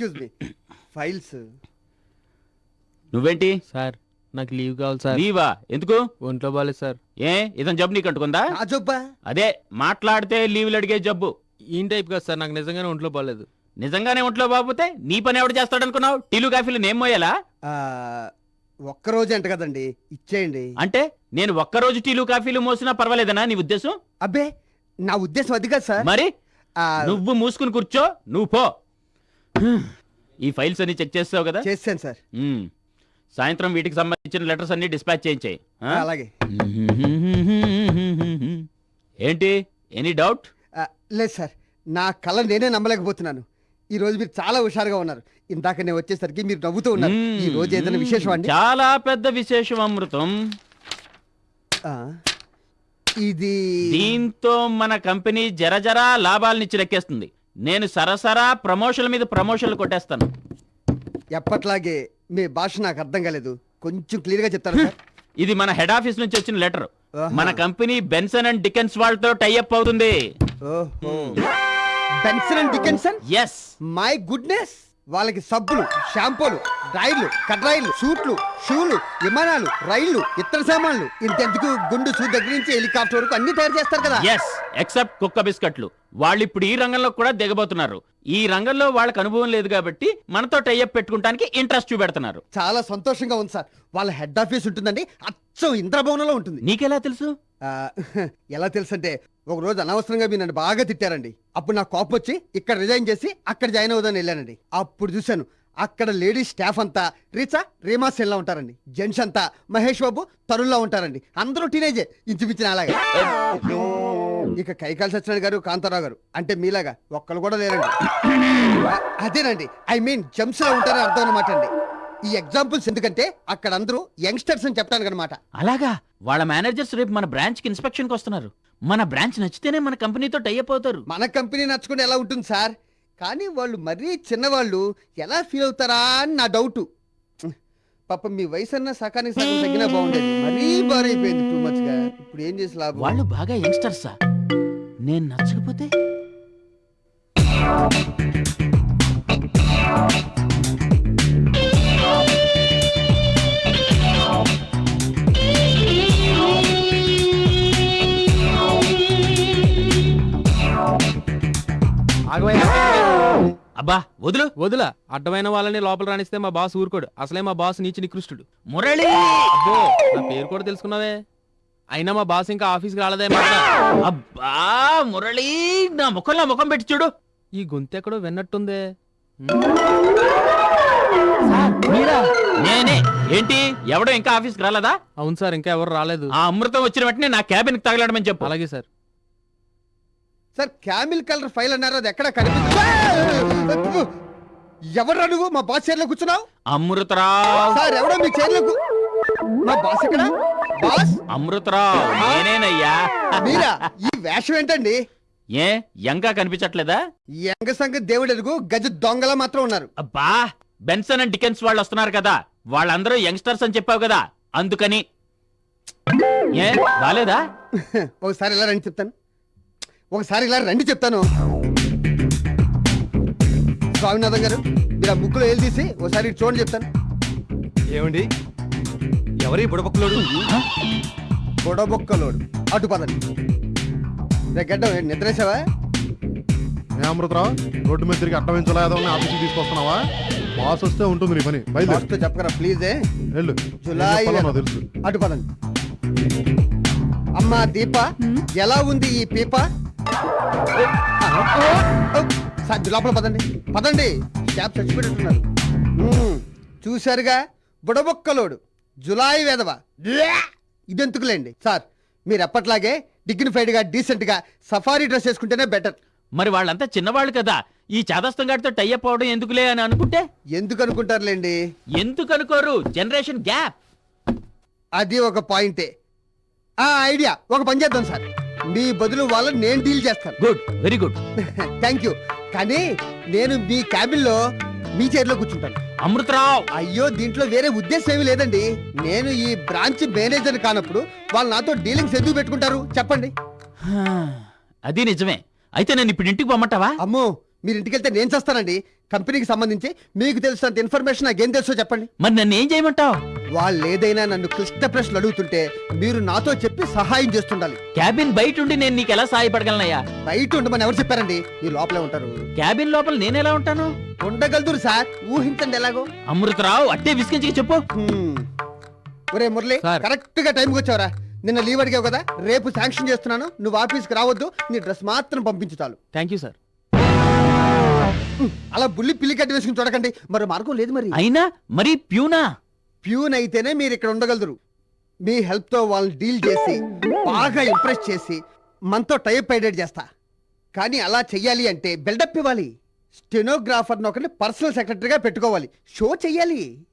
Excuse me files నువ్వేంటి? Sir నాకు leave కావాలి సార్. లీవా? ఎందుకు? ఒంట్లో బాగాలేదు సార్. ఏ? ఇతను జబ్బు నీకు అంటుకుందా? నా జబ్బా? అదే మాట్లాడితే లీవులు అడిగే జబ్బు. ఈ టైప్ కాదు సార్ నాకు నిజంగానే ఒంట్లో బాగాలేదు నిజంగానే ఒంట్లో బాబుతే నీ పని ఎవడు చేస్తాడనుకున్నావు టీలు కాఫీలు నేమ్ మోయాలా? ఆ, ఒక్కరోజే అంట కదండి ఇచ్చేయండి. అంటే నేను ఒక్కరోజు టీలు కాఫీలు మోసినా పర్వాలేదనా నీ ఉద్దేశం? అబ్బే నా ఉద్దేశం అది కాదు సార్. మరి? ఆ, నువ్వు మూసుకుని కూర్చో నువ్వు పో. ఈ ఫైల్స్ అన్ని చెక్ చేస్తావు కదా? చేశాను సార్. సాయంత్రం వీటికి సంబంధించిన లెటర్స్ అన్ని డిస్పాచ్ చేయించాయి ఆ, అలాగే. ఏంటి? Any doubt? ఆ, లేదు సార్. నా కళ నేనే నమ్మలేకపోతున్నాను. ఈ రోజు మీరు చాలా హుషారుగా ఉన్నారు. ఇందాక నేను వచ్చేసరికి మీరు నవ్వుతూ ఉన్నారు. ఈ రోజు ఏదైనా విశేషం అండి? చాలా పెద్ద విశేషం అమృతం. ఆ, ఇది దీంతో మన కంపెనీ జరజరా లాభాలనిచ్చి లెక్కేస్తుంది. నేను సరసరా ప్రమోషన్ల మీద ప్రమోషన్లు కొట్టేస్తాను. ఎప్పట్లాగే మీ భాష నాకు అర్థం కాలేదు. కొంచెం క్లియర్గా చెప్తారా సార్? ఇది మన హెడ్ ఆఫీస్ నుంచి వచ్చిన లెటర్. మన కంపెనీ బెన్సన్ అండ్ డికెన్స్ వాళ్ళతో టైఅప్ అవుతుంది. ఓహో. Benson and Dickenson? Yes my goodness వాళ్ళకి సబ్బులు షాంపూలు డ్రైడ్లు కడ్రాయిలు సూట్లు షూలు విమానాలు రైళ్ళు ఇతర సామాన్లు. ఇంతెందుకు గుండు సూ దగ్గర నుంచి హెలికాప్టర్ వరకు అన్ని తయారు చేస్తారు కదా? ఎస్ ఎక్సెప్ట్ కుక్క బిస్కెట్లు. వాళ్ళు ఇప్పుడు ఈ రంగంలో కూడా దిగబోతున్నారు. ఈ రంగంలో వాళ్ళకి అనుభవం లేదు కాబట్టి మనతో టైఅప్ పెట్టుకుంటానికి ఇంట్రెస్ట్ చూపెడుతున్నారు. చాలా సంతోషంగా ఉంది సార్. వాళ్ళ హెడ్ ఆఫీస్ ఉంటుందండి. అచ్చం ఇంద్రభవనంలో ఉంటుంది. నీకెలా తెలుసు? ఎలా తెలుసంటే ఒక రోజు అనవసరంగా మీరు నన్ను బాగా తిట్టారండి. అప్పుడు నాకు కోపం వచ్చి ఇక్కడ రిజైన్ చేసి అక్కడ జాయిన్ అవుదాని వెళ్ళానండి. అప్పుడు చూశాను అక్కడ లేడీస్ స్టాఫ్ అంతా రీచా రీమా సెల్లా ఉంటారండి. జెంట్స్ అంతా మహేష్ బాబు తరుణ్లా ఉంటారండి. అందరూ టీనేజే ఇంచుమించిన అలాగే ఇక కైకాల్ సత్యనారాయణ గారు కాంతారావు గారు అంటే మీలాగా ఒక్కరు కూడా లేరండి. అదేనండి ఐ మీన్ జంప్స్లో ఉంటారని అర్థం అనమాట అండి. ఈ ఎగ్జాంపుల్స్ ఎందుకంటే అక్కడ అందరూ యంగ్స్టర్స్ అని చెప్పడానికి అనమాట అలాగా? వాళ్ళ మేనేజర్స్ రేపు మన బ్రాంచ్కి ఇన్స్పెక్షన్కి వస్తున్నారు. మన బ్రాంచ్ నచ్చితేనే మన కంపెనీతో టైఅప్ అవుతారు. మన కంపెనీ నచ్చుకుంటే ఎలా ఉంటుంది సార్? కానీ వాళ్ళు మరీ చిన్నవాళ్ళు ఎలా ఫీల్ అవుతారా అని నా డౌట్ పాపం మీ వయసు అన్న సకానికి సగం తగ్గినా బాగుండేది. మరీ బారైపోయింది టూ మచ్గా. ఇప్పుడు ఏం చేసి లాభం? వాళ్ళు బాగా యంగ్స్టర్సా నేను నచ్చకపోతే? అబ్బా వదులు. వదిలా. అడ్డమైన వాళ్ళని లోపల రాణిస్తే మా బాస్ ఊరుకోడు. అసలే మా బాస్ నీచి నికృష్టుడు. మురళి! అబ్బో నా పేరు కూడా తెలుసుకున్నావే? అయినా మా బాస్ ఇంకా ఆఫీస్కి రాలేదే మాట అబ్బా మురళి నా ముఖంలో ముఖం పెట్టి చూడు. ఈ గొంతు ఎక్కడో విన్నట్టుందే. నేనే. ఏంటి? ఎవడో ఇంకా ఆఫీస్కి రాలేదా? అవును సార్ ఇంకా ఎవరు రాలేదు. ఆ అమృతం వచ్చిన వెంటనే నా క్యాబిన్కి తగలడమని చెప్పు. అలాగే sir. Sir camel colour file అన్నారు అది ఎక్కడ కనిపించదు ఎవరు నువ్వు మా బాస్ చైర్లో కూర్చున్నావు? అమృతరావు. సార్ ఎవడో మీ చైర్లో కూ- మా బాస్ ఎక్కడ? బాస్? అమృతరావు నేనేనయ్యా. మీరా? ఈ వేషం ఏంటండి? ఏ యంగా కనిపించట్లేదా? ఈ యంగ సంగతి దేవుడు ఎరుగు గజ దొంగలా మాత్రం ఉన్నారు. అబ్బా బెన్సన్ అండ్ డికెన్స్ వాళ్ళు వస్తున్నారు కదా. వాళ్ళందరూ యంగ్స్టర్స్ అని చెప్పావు కదా. అందుకని. ఏ బాలేదా? ఒకసారి ఇలా రండి చెప్తాను. ఒకసారి ఇలా రండి చెప్తాను. స్వామినాథన్ గారు మీరు ఆ ముక్కులో ఏలు తీసి ఒకసారి చూడండి చెప్తాను. ఏమండి? ఎవరి బుడబొక్కలోడు? బొడబొక్కలోడు. అటు పదండి. రే గడ్డం నిద్రేసావా? అమృతరావు రోడ్డు మీద తిరిగి ఏదో ఆఫీస్కి తీసుకొస్తున్నావా? బాస్ వస్తే ఉంటుంది నీ పని. బాస్తో చెప్పకరా ప్లీజే వెళ్ళు. జులై తెలుసు. అటు పదండి. అమ్మా దీప ఎలా ఉంది ఈ పీప? సార్ లోపల పదండి. పదండి. క్యాబ్ చచ్చిపెట్టున్నారు చూశారుగా? బుడబొక్కలోడు. జులాయి వేదవ ఇదెందుకులేండి? సార్ మీరు ఎప్పట్లాగే డిగ్నిఫైడ్గా డీసెంట్గా సఫారీ డ్రెస్ వేసుకుంటేనే బెటర్ మరి వాళ్ళంతా చిన్నవాళ్ళు కదా. ఈ చాదస్తం గారితో టైఅప్ అవడం ఎందుకులే అని అనుకుంటే? ఎందుకు అనుకుంటారులేండి ఎందుకు అనుకోరు జనరేషన్ గ్యాప్ అది ఒక పాయింటే. ఆ ఐడియా. ఒక పని చేద్దాం సార్. మీ బదులు వాళ్ళని నేను డీల్ చేస్తాను. Good very good thank you కానీ నేను మీ క్యాబిన్లో మీ చైర్లో కూర్చుంటాను. అమృతరావు! అయ్యో దీంట్లో వేరే ఉద్దేశం ఏమీ లేదండి. నేను ఈ బ్రాంచ్ మేనేజర్ కానప్పుడు వాళ్ళు నాతో డీలింగ్స్ ఎందుకు పెట్టుకుంటారు? చెప్పండి. అది నిజమే. అయితే నేను ఇప్పుడు ఇంటికి పొమ్మంటావా అమ్మో మీరు ఇంటికి వెళ్తే నేను చేస్తానండి. కంపెనీకి సంబంధించి మీకు తెలిసినంత ఇన్ఫర్మేషన్ నాకేం తెలుసో చెప్పండి. మరి నన్ను ఏం చేయమంటావు? వాళ్ళు ఏదైనా నన్ను క్లిష్ట ప్రశ్నలు అడుగుతుంటే మీరు నాతో చెప్పి సహాయం చేస్తుండాలి. క్యాబిన్ బయట ఉండి నేను నీకు ఎలా సహాయపడగలనయ్యా? బయట ఉండమని ఎవరు చెప్పారండి? మీరు లోపలే ఉంటారు. క్యాబిన్ లోపల నేను ఎలా ఉంటాను? ఉండగలుగుతారు సార్. ఊహించండి ఎలాగో. అమృతరావు అట్టే విసిగించి చెప్పు. హ్మ్. ఒరే మురళి సార్. కరెక్ట్గా టైంకి వచ్చావరా. నిన్న లీవ్ అడిగావు కదా రేపు శాంక్షన్ చేస్తున్నాను. నువ్వు ఆఫీస్కి రావద్దు నీ డ్రెస్ మాత్రం పంపించు చాలు. Thank you sir. అలా బుల్లి పిల్లి కట్టి వేసుకుని చూడకండి. మరో మార్గం లేదు మరి. అయినా మరి ప్యూనా? ప్యూన్ అయితేనే మీరు ఇక్కడ ఉండగలరు. మీ హెల్ప్తో వాళ్ళని డీల్ చేసి బాగా ఇంప్రెస్ చేసి మనతో టైప్ ఐడెంట్ చేస్తా. కానీ అలా చెయ్యాలి అంటే బిల్డప్ ఇవ్వాలి. స్టెనోగ్రాఫర్ ఒకరిని పర్సనల్ సెక్రటరీగా పెట్టుకోవాలి. షో చెయ్యాలి.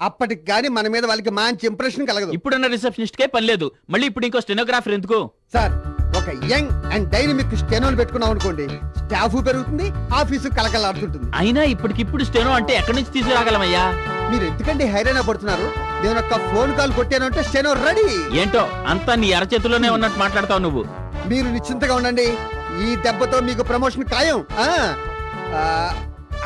అప్పటికి కానీ మన మీద వాళ్ళకి మంచి ఇంప్రెషన్ కలగదు. ఇప్పుడున్న రిసెప్షనిస్ట్ కే పని లేదు. మళ్ళీ ఇప్పుడు ఇంకో స్టెనోగ్రాఫర్ ఎందుకు? సార్ ఒక యంగ్ అండ్ డైనమిక్ స్టెనోని పెట్టుకున్నాం అనుకోండి స్టాఫ్ పెరుగుతుంది ఆఫీసు కలకలాడుతుంటుంది అయినా ఇప్పటికిప్పుడు స్టెనో అంటే ఎక్కడి నుంచి తీసుకురాగలమయ్యా? మీరు ఎందుకంటే హైరాణ పడుతున్నారు? నేను ఒక ఫోన్ కాల్ కొట్టాను అంటే స్టెనో రెడీ. ఏంటో అంతా నీ అరచేతిలోనే ఉన్నట్టు మాట్లాడతావు నువ్వు. మీరు నిశ్చింతగా ఉండండి ఈ దెబ్బతో మీకు ప్రమోషన్ ఖాయం. ఆ, ఆ,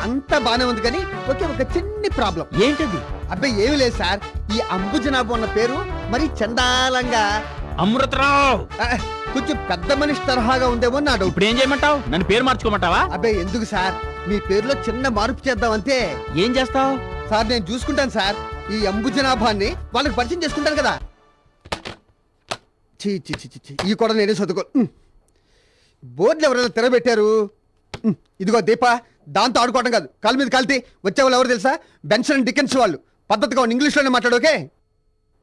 అంతా బానే ఉంది కానీ ఒకే ఒక చిన్ని ప్రాబ్లం. ఏంటది? అబ్బాయి ఏమీ లేదు సార్. ఈ అంబుజనాభం అన్న పేరు మరి చండాలంగా. అమృతరావు! ఆ, కొంచెం పెద్ద మనిషి తరహాగా ఉందేమో నా డౌట్ ఇప్పుడు ఏం చేయమంటావు? నన్ను పేరు మార్చుకోమంటావా? అబ్బాయి ఎందుకు సార్? మీ పేరులో చిన్న మార్పు చేద్దాం అంతే. ఏం చేస్తావు? సార్ నేను చూసుకుంటాను సార్. ఈ అంబుజనాభాన్ని వాళ్ళకి పరిచయం చేసుకుంటాను కదా. చీ చీ చీ ఈ కూడా నేనే చదువుకో. బోర్డులు ఎవరైనా తిరగబెట్టారు ఉమ్, ఇదిగో దీప దాంతో ఆడుకోవడం కాదు. కాలు మీద కాలితే వచ్చే వాళ్ళు ఎవరు తెలుసా? బెన్సన్ డికెన్స్ వాళ్ళు. పద్ధతిగా ఇంగ్లీష్లోనే మాట్లాడు ఓకే?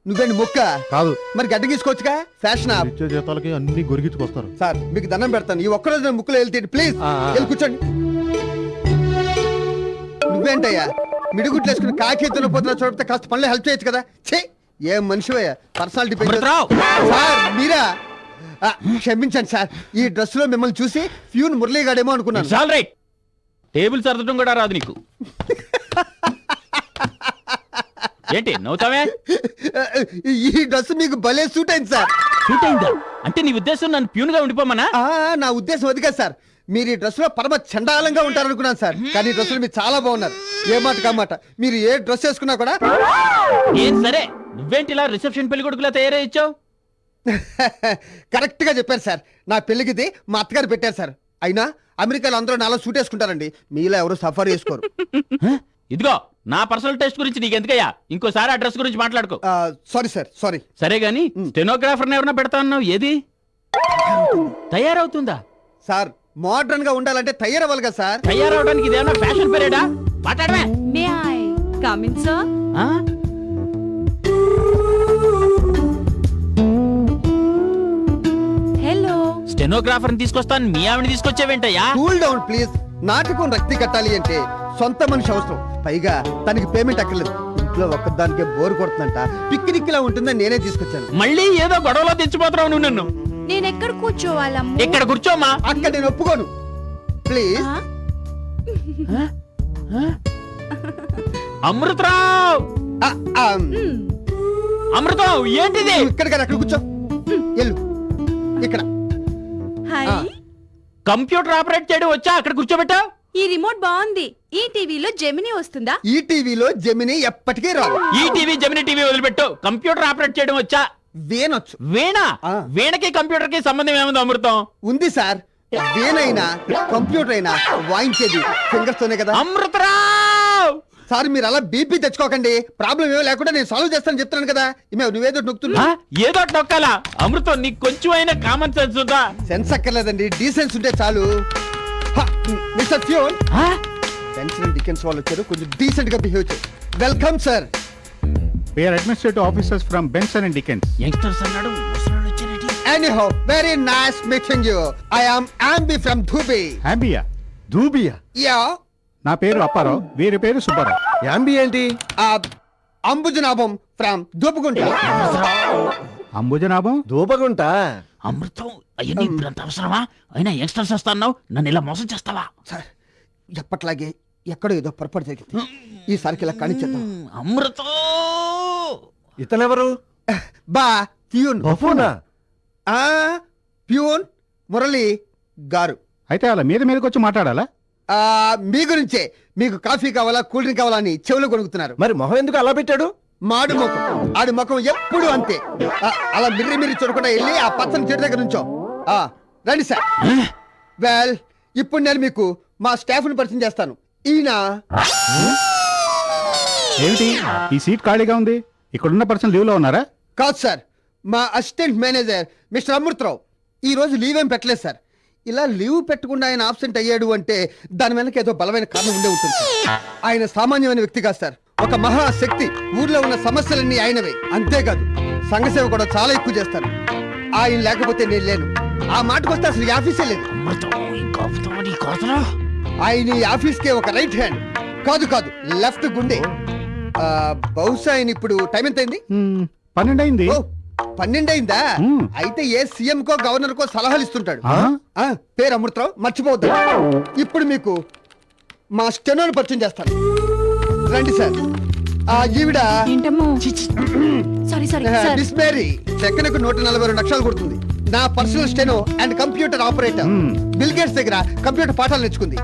నువ్వేంటి ముక్క? కాదు. మరి గడ్డ గీసుకోవచ్చుగా? ఫ్యాషన్ ఇచ్చే జీతాలకి అన్ని గొరిగించుకొస్తారు. సార్ మీకు దండం పెడతాను. ఈ ఒక్కరోజు నేను ముక్కులో వెళ్తే ప్లీజ్. వెళ్ళి కూర్చోండి. నువ్వేంటయ్యా? మిడిగుట్లు వేసుకుని కాకి పోతున్నా చూడితే కాస్త పనులు హెల్ప్ చేయొచ్చు కదా? ఛే! ఏం మనిషివయ్యా? పర్సనాలిటీ సార్ మీరా? క్షమించండి సార్. ఈ డ్రెస్లో మిమ్మల్ని చూసి ఫ్యూన్ మురళీగాడేమో అనుకున్నాను. ఆల్ రైట్ టేబుల్ సర్దడం కూడా రాదు నీకు. ఏంటి నవ్వుతావే? ఈ డ్రెస్ మీకు భలే సూట్ అయింది సార్. షూట్ అయిందా? అంటే నీ ఉద్దేశం నన్ను ప్యూన్గా ఉండిపోమనా నా ఉద్దేశం అది కాదు సార్. మీరు ఈ డ్రెస్లో పరమ చండాలంగా ఉంటారనుకున్నాను సార్. కానీ ఈ డ్రెస్ మీరు చాలా బాగున్నారు. ఏ మాట కామాట మీరు ఏ డ్రెస్ వేసుకున్నా కూడా ఏం సరే నువ్వేంటి ఇలా రిసెప్షన్ పెళ్ళి కొడుకులా తయారయ్యొచ్చావు కరెక్ట్గా చెప్పారు సార్. నా పెళ్ళికిది మా అత్తగారు పెట్టారు సార్. అయినా అమెరికాలో అందరూ నాలో సూట్ వేసుకుంటారండి. మీలో ఎవరు సఫర్ చేసుకోరు. ఇదిగో నా పర్సనల్ టెస్ట్ గురించి నీకు ఎందుకయ్యా ఇంకోసారి ఆ డ్రెస్ గురించి మాట్లాడుకో. సారీ సార్ సారీ సరే గాని స్టెనోగ్రాఫర్ ఎవరన్నా పెడతా అన్నావు? ఏది? తయారవుతుందా? సార్ మోడర్న్గా ఉండాలంటే తయారవ్వాలి కదా సార్. తయారవడానికి ఇదేమన్నా ఫ్యాషన్ పీరియడా? మాట్లాడమే? Hello. స్టెనోగ్రాఫర్ తీసుకొస్తాను మీ ఆవిడ తీసుకొచ్చావేంటయ్యా? కూల్ డౌన్ ప్లీజ్ నాటకం రక్తి కట్టాలి అంటే సొంత మనిషి అవసరం. పైగా తనకి పేమెంట్ అక్కర్లేదు. ఇంట్లో ఒక్కదానికే బోర్ కొడుతుందంట. పిక్నిక్ లా ఉంటుందని నేనే తీసుకొచ్చాను. మళ్ళీ ఏదో గొడవలో తెచ్చిపోతున్నావు నువ్వు నన్ను. నేను ఎక్కడ కూర్చోవాలమ్ము? ఇక్కడ కూర్చోమ్మా. అక్కడ నేను ఒప్పుకోను. ప్లీజ్? అమృతరావు! అమృతం ఏంటిది? ఇక్కడ కదా అక్కడ కూర్చో. వెళ్ళు. ఇక్కడ. కంప్యూటర్ ఆపరేట్ చేయడం వచ్చా? అక్కడ కూర్చోబెట్టావు ఈ రిమోట్ బాగుంది. ఈ టీవీలో జెమిని వస్తుందా? ఈ టీవీలో జమిని ఎప్పటికీ రాదు. ఈ టీవీ జమిని టీవీ వదిలిపెట్టు. కంప్యూటర్ ఆపరేట్ చేయడం వచ్చా? వేనొచ్చు. వీణ ఆ. వీణకి కంప్యూటర్కి సంబంధం ఏముంది అమృతం? ఉంది సార్. వేనైనా కంప్యూటర్ అయినా వాయించేది ఫింగర్స్ తోనే కదా. అమృతరావు! సార్ మీరు అలా బీపీ తెచ్చుకోకండి. ప్రాబ్లం ఏమో లేకుండా నేను సాల్వ్ చేస్తాను చెప్తున్నాను కదా. ఇమే నువ్వేదో నొక్కుతున్నా? ఏదో ఒకటి నొక్కాలా? అమృతం నీకు కొంచెం అయినా కామన్ సెన్స్ ఉందా? సెన్స్ అక్కర్లేదండి. డీసెన్స్ ఉంటే చాలు. Mister peon? పెన్షన్ డికెన్స్ వాళ్ళు వచ్చారు. కొంచెం డీసెంట్గా బిహేవ్ చేయండి welcome sir are administrative officers from Benson and Dickens. Youngsters అన్నాడు? Anyhow very nice meeting you I am Ambi from Dhubi Ambia. Dubia ya నా పేరు అప్పారావు వీరి పేరు సుబ్బారావు. యాంబి ఏంటి? అంబుజనాభం ఫ్రమ్ దూపుకుంట అంబుజనాభం? దూపగుంట అమృతం అయ్యని ఇప్పుడు అంత అవసరమా? అయినా యంగ్స్టర్స్ వస్తా అన్నావు నన్ను ఇలా మోసం చేస్తావా? సార్ ఎప్పట్లాగే ఎక్కడో ఏదో పొరపాటు జరిగింది. ఈసారికి ఇలా కానిచ్చేద్దాం. అమృతం! ఇతనెవరు? బా ప్యూన్. బఫూనా ఆ ప్యూన్ మురళి గారు. అయితే అలా మీద మీదకి వచ్చి మాట్లాడాలా? ఆ, మీ గురించే. మీకు కాఫీ కావాలా కూల్ డ్రింక్ కావాలా అని చెవులు కొనుక్కుతున్నారు మరి మొహం ఎందుకు అలా పెట్టాడు? మాడు ముఖం. ఆడి ముఖం ఎప్పుడు అంతే. అలా మిర్రి మిర్రి చూడకుండా వెళ్ళి ఆ పచ్చని చెట్టు దగ్గర నుంచో. రండి సార్. వెల్ ఇప్పుడు నేను మీకు మా స్టాఫ్ని పరిచయం చేస్తాను. ఈయన ఏమిటి? ఈ సీట్ ఖాళీగా ఉంది. ఇక్కడున్న పర్సన్ లీవ్లో ఉన్నారా? కాదు సార్. మా అసిస్టెంట్ మేనేజర్ మిస్టర్ అమృతరావు. ఈ రోజు లీవ్ ఏం పెట్టలేదు సార్. ఇలా లీవ్ పెట్టకుండా ఆయన ఆబ్సెంట్ అయ్యాడు అంటే దాని వెనక ఏదో బలమైన కారణం ఉండే ఉంటుంది. ఆయన సామాన్యమైన వ్యక్తి కాదు సార్. ఒక మహాశక్తి ఊర్లో ఉన్న సమస్యలన్నీ ఆయనవే. అంతేకాదు సంఘసేవ కూడా చాలా ఎక్కువ చేస్తారు ఆయన లేకపోతే నేను లేను. ఆ మాటకు వస్తే అసలు ఈ ఆఫీసే లేదు. ఆయన ఈ ఆఫీస్కే ఒక రైట్ హ్యాండ్. కాదు కాదు లెఫ్ట్ గుండె. ఆ, బహుశా ఆయన ఇప్పుడు టైం ఎంత అయింది హ్మ్, పన్నెండు అయింది ఓ పన్నెండైందా? మ్మ్. అయితే ఏ సీఎం కో గవర్నర్ కో సలహాలు ఇస్తుంటాడు. ఆ? ఆ, పేరు అమృతరావు మర్చిపోవద్దు. ఇప్పుడు మీకు మా స్టెనోని పరిచయం చేస్తాను. రండి సార్. ఆ ఈవిడ ఏంటమ్మో? Sorry sorry sir miss Mary సెకండ్కు నూట నలభై రెండు లక్షలు కొడుతుంది. నా personal steno and computer operator. Bill Gates దగ్గర కంప్యూటర్ పాఠాలు నేర్చుకుంది.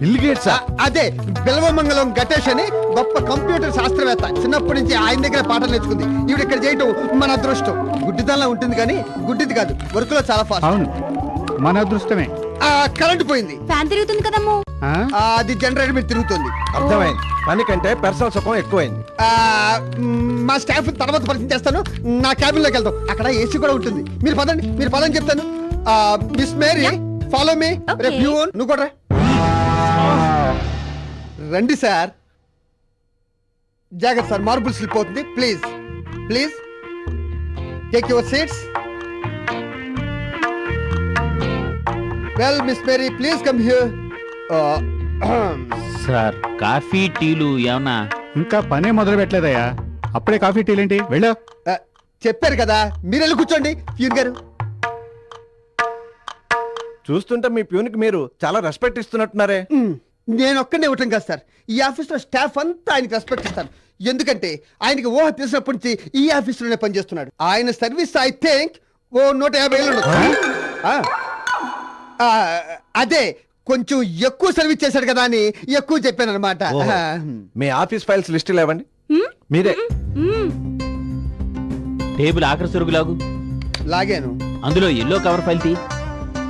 Bill Gates? అదే బిల్వమంగళం గటేష్ అని గొప్ప కంప్యూటర్ శాస్త్రవేత్త. చిన్నప్పటి నుంచి ఆయన దగ్గర పాఠాలు నేర్చుకుంది. ఈవిడ ఇక్కడ చేయటం మన అదృష్టం. గుడ్డితనంలా ఉంటుంది కానీ గుడ్డిది కాదు వర్క్లో చాలా ఫాస్ట్ అవును. మన అదృష్టమే. ఆ కరెంట్ పోయింది. ఫ్యాన్ తిరుగుతుంది కదమ్మో? అది జనరేటర్ మీద తిరుగుతుంది. అర్థమైంది. పని కంటే పర్సనల్ సుఖం ఎక్కువైంది. ఆ, మ్, స్టాఫ్ తర్వాత పరిచయం చేస్తాను. నా క్యాబిన్లోకి వెళ్తాం అక్కడ ఏసీ కూడా ఉంటుంది. మీరు పదండి మీరు పదని చెప్తాను. ఆ, మిస్ మేరీ ఫాలో మీ. రేపు. నువ్వు కూడా. రండి సార్ జాగ్రత్త సార్ మార్బుల్ స్లిప్ అవుతుంది please please take your seats well miss Mary please come here sir coffee టీలు ఏమన్నా? ఇంకా పనే మొదలు పెట్టలేదయ్యా. అప్పుడే కాఫీ టీలేంటి వెళ్ళా. చెప్పారు కదా మీరు వెళ్ళి కూర్చోండి ప్యూన్ గారు. చూస్తుంటే మీ ప్యూన్కి మీరు చాలా రెస్పెక్ట్ ఇస్తున్నట్టున్నారే. నేను ఒక్కనే ఇవ్వటం కాదు సార్. ఈ ఆఫీస్లో స్టాఫ్ అంతా ఆయనకి రెస్పెక్ట్ ఇస్తారు. ఎందుకంటే ఆయనకి ఊహ తెలిసినప్పటి నుంచి ఈ ఆఫీస్లోనే పనిచేస్తున్నాడు. ఆయన సర్వీస్ ఐ థింక్ ఓ నూట యాభై ఏళ్ళు అదే కొంచెం ఎక్కువ సర్వీస్ చేశాడు కదా అని ఎక్కువ చెప్పాను అనమాట ఓహో. మీ ఆఫీస్ ఫైల్స్ లిస్ట్ ఇవ్వండి మీరే. టేబుల్ ఆఖరి సరుకులాగు లాగాను. అందులో ఎల్లో కవర్ ఫైల్ తీ.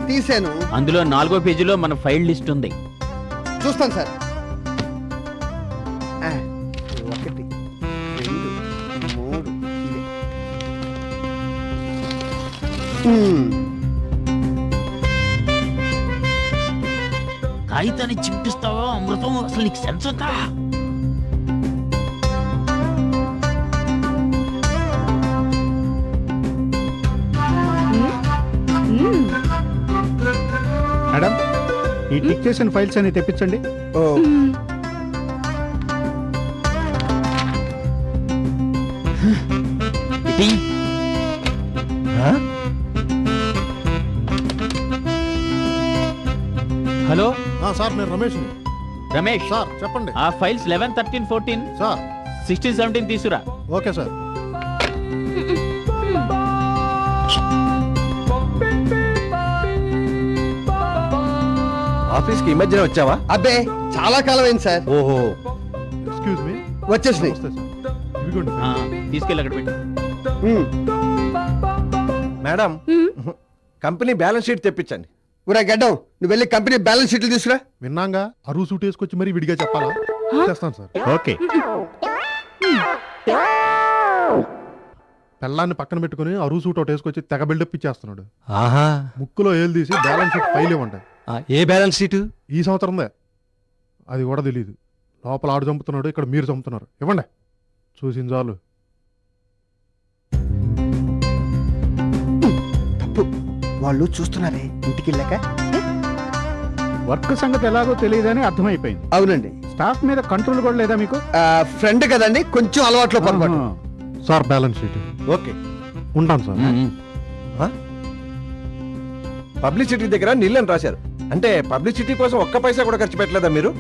తీసాను అందులో నాలుగో పేజీలో మన ఫైల్ లిస్ట్ ఉంది. చూస్తాను సార్. ఆ, ఒకటి రెండు మూడు ఇదే. కాగితాన్ని చింపిస్తావా అమృతం అసలు నీకు సెన్స్ ఉందా. మేడం ఈ టిక్ చేసిన ఫైల్స్ అన్ని తెప్పించండి. ఓ. సార్ నేను రమేష్ని. రమేష్ సార్ చెప్పండి. ఆ files eleven thirteen fourteen sir. Sixteen seventeen తీసురా. Okay sir. ఆఫీస్కి ఈ మధ్యనే వచ్చావా? అబ్బే చాలా కాలం అయింది సార్. ఓహో. ఎక్స్క్యూజ్ మీ వచ్చేసినాయి. ఇదిగోండి. ఆ, తీసుకెళ్ళి అక్కడ పెట్టు. మేడం. కంపెనీ బ్యాలెన్స్ షీట్ తెప్పించండి. ఊరా గడ్డం నువ్వు వెళ్ళి కంపెనీ బ్యాలెన్స్ షీట్లు తీసుకురా. విన్నాగా? అరువు సూట్ వేసుకొచ్చి మరీ విడిగా చెప్పాలా? చేస్తాను సార్. ఓకే. పెళ్ళాన్ని పక్కన పెట్టుకుని అరువు సూట్ ఒకటి వేసుకొచ్చి తెగ బిల్డప్ ఇచ్చేస్తున్నాడు. ఆహా. ముక్కులో ఏలు తీసి బ్యాలెన్స్ షీట్ ఫైల్ ఇవ్వండి. ఆ, ఏ బ్యాలెన్స్ షీటు? ఈ సంవత్సరందే అది కూడా తెలియదు లోపల ఆడు చంపుతున్నాడు ఇక్కడ మీరు చంపుతున్నారు. ఇవ్వండి. చూసిన చాలు. వాళ్ళు చూస్తున్నారే ఇంటికి వెళ్ళాక? వర్క్ సంగతి ఎలాగో తెలియదని అర్థమైపోయింది. అవునండి. స్టాఫ్ మీద కంట్రోల్ కూడా లేదా మీకు? ఫ్రెండ్ కదండి కొంచెం అలవాట్లో పొరపాటు. Sir balance sheet. ఓకే. ఉంటాను సార్. పబ్లిసిటీ దగ్గర నీళ్ళని రాశారు. అంటే పబ్లిసిటీ కోసం ఒక్క పైసా కూడా ఖర్చు పెట్టలేదా మీరు?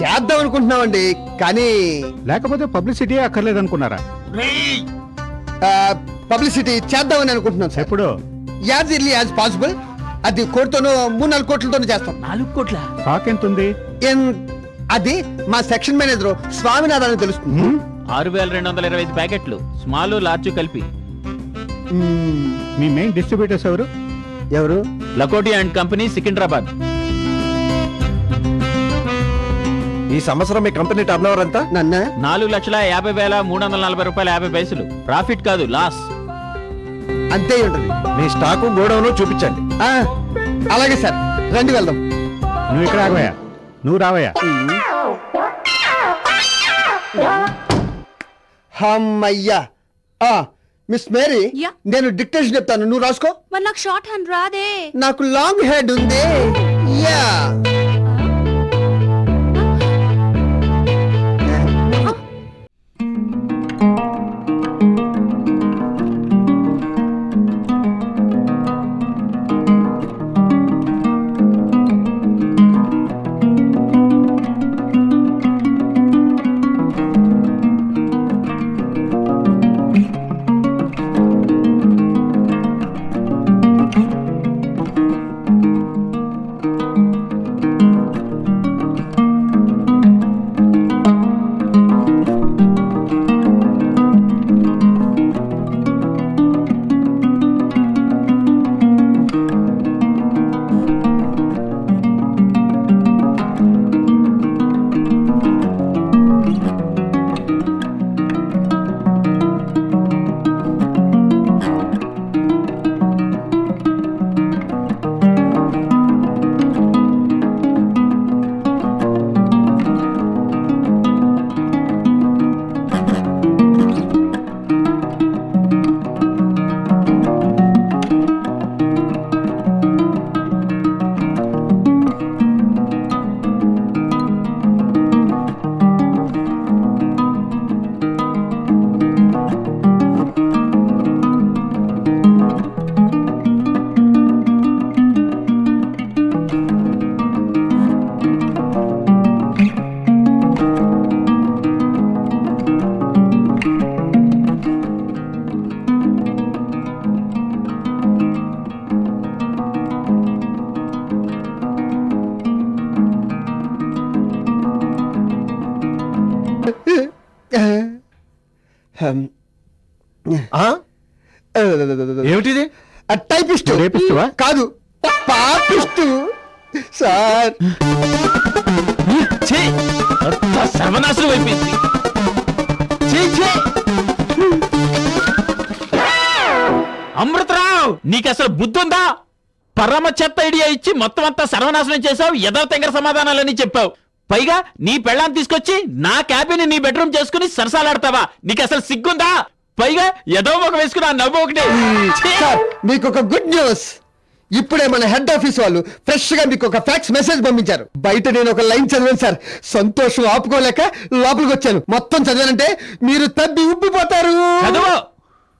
చేద్దాం అనుకుంటున్నామండి కానీ లేకపోతే పబ్లిసిటీ అక్కర్లేదు అనుకున్నారా పబ్లిసిటీ చేద్దామని అనుకుంటున్నాం సార్. ఎప్పుడు? As early as possible. అది కోటితోనూ మూడు నాలుగు కోట్లతోనూ చేస్తాం. నాలుగు కోట్ల? స్టాక్ ఎంత ఉంది ఎన్- అది మా సెక్షన్ మేనేజర్ స్వామినాథన్ అని తెలుస్తుంది? ఆరు వేల రెండు వందల ఇరవై ఐదు ప్యాకెట్లు. స్మాల్ లార్జ్ కలిపి. మ్మ్. మీ మెయిన్ డిస్ట్రిబ్యూటర్స్ ఎవరు? ఎవరు? Lakoti and company Secunderabad. ఈ సంవత్సరం మీ కంపెనీ టర్న్ ఓవర్ ఎంత? నన్న? నాలుగు లక్షల యాభై వేల మూడు వందల నలభై రూపాయల యాభై పైసలు. ప్రాఫిట్ కాదు లాస్. అంతే ఉంటుంది. మీ స్టాకు గోడౌన్ చూపించండి. ఆ, అలాగే సార్. రండి వెళ్దాం. నువ్వు ఇక్కడ రావయ్యా నువ్వు రావయ్యా. హమ్మయ్యా. ఆ, మిస్ మేరీ యా. నేను డిక్టేషన్ చెప్తాను. నువ్వు రాసుకో. మరి నాకు షార్ట్ హ్యాండ్ రాదే. నాకు లాంగ్ హెడ్ ఉంది. యా. ఏమిటిది? టైపిస్ట్ రేపిస్టువా? కాదు. Papist sir. సర్వనాశనం అయిపోయింది! అమృతరావు నీకు అసలు బుద్ధి ఉందా పరమ చెత్త ఐడియా ఇచ్చి మొత్తం అంతా సర్వనాశనం చేసావు ఎదో తెంగర సమాధానాలని చెప్పావు. పైగా నీ పెళ్ళాన్ని తీసుకొచ్చి నా క్యాబిన్ నీ బెడ్రూమ్ చేసుకుని సరసాలాడతావా? నీకు అసలు సిగ్గుందా? పైగా ఏదో ఒక వేసుకుని ఆ నవ్వు ఒకటి. ఛీ! సార్ మీకు ఒక గుడ్ న్యూస్. ఇప్పుడే మన హెడ్ ఆఫీస్ వాళ్ళు ఫ్రెష్గా మీకు ఒక ఫ్యాక్స్ మెసేజ్ పంపించారు. బయట నేను ఒక లైన్ చదివాను సార్. సంతోషం ఆపుకోలేక లోపలికి వచ్చాను. మొత్తం చదివానంటే మీరు తబ్బి ఉబ్బిపోతారు. చదువు!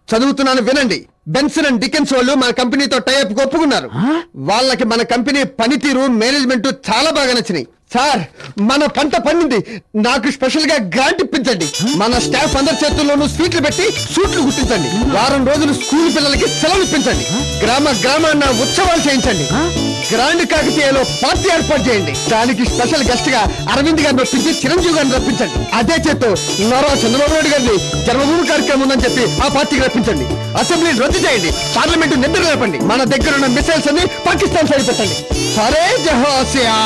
చదువుతున్నాను వినండి. బెన్సన్ అండ్ డికెన్స్ వాళ్ళు మన కంపెనీతో టైప్ ఒప్పుకున్నారు. వాళ్ళకి మన కంపెనీ పనితీరు మేనేజ్మెంట్ చాలా బాగా నచ్చినాయి. సార్ మన పంట పండింది. నాకు స్పెషల్గా గ్రాంట్ ఇప్పించండి. మన స్టాఫ్ అందరి చేతుల్లోనూ స్వీట్లు పెట్టి సూట్లు గుర్తించండి వారం రోజులు స్కూల్ పిల్లలకి సెలవు ఇప్పించండి. గ్రామ గ్రామాన్న ఉత్సవాలు చేయించండి. గ్రాండ్ కాకతీయలో పార్టీ ఏర్పాటు చేయండి. దానికి స్పెషల్ గెస్ట్గా అరవింద్ గారిని ఒప్పించి చిరంజీవి గారిని రప్పించండి. అదే చేత్తో నారా చంద్రబాబు నాయుడు గారిని జన్మభూమి కార్యక్రమం ఉందని చెప్పి ఆ పార్టీకి రప్పించండి. అసెంబ్లీ రద్దు చేయండి. పార్లమెంట్ నిద్ర లేపండి మన దగ్గర ఉన్న మిసైల్స్ అన్ని పాకిస్తాన్ సైడ్ పెట్టండి. సరే జహాసియా?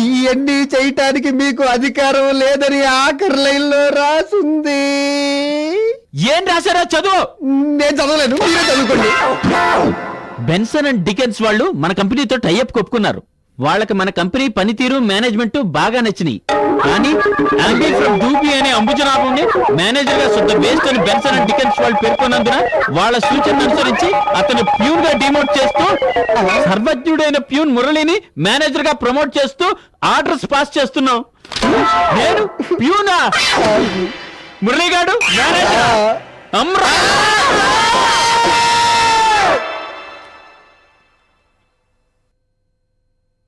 ఇవన్నీ చేయటానికి మీకు అధికారం లేదని ఆఖరి లైన్లో రాసుంది. ఏం రాశారా చదువు. నేను చదవలేను. మీరే చదువుకోండి. బెన్సన్ అండ్ డికెన్స్ వాళ్ళు మన కంపెనీతో టైఅప్ కొప్పుకున్నారు. వాళ్ళకి మన కంపెనీ పనితీరు మేనేజ్మెంట్ బాగా నచ్చినాయి. కానీ ఆంబీ ఫ్రమ్ డూబీ అనే అంబుజనాభంని మేనేజర్గా శుద్ధ వేస్ట్ అని బెన్సన్ అండ్ డికెన్స్ వాళ్ళు పేర్కొన్నందున వాళ్ళ సూచన అనుసరించి అతను ప్యూన్గా డిమోట్ చేస్తూ సర్వజ్ఞుడైన ప్యూన్ మురళిని మేనేజర్గా ప్రమోట్ చేస్తూ ఆర్డర్స్ పాస్ చేస్తున్నాం. నేను ప్యూనా? మురళి గారు మేనేజర్ అమ్రా!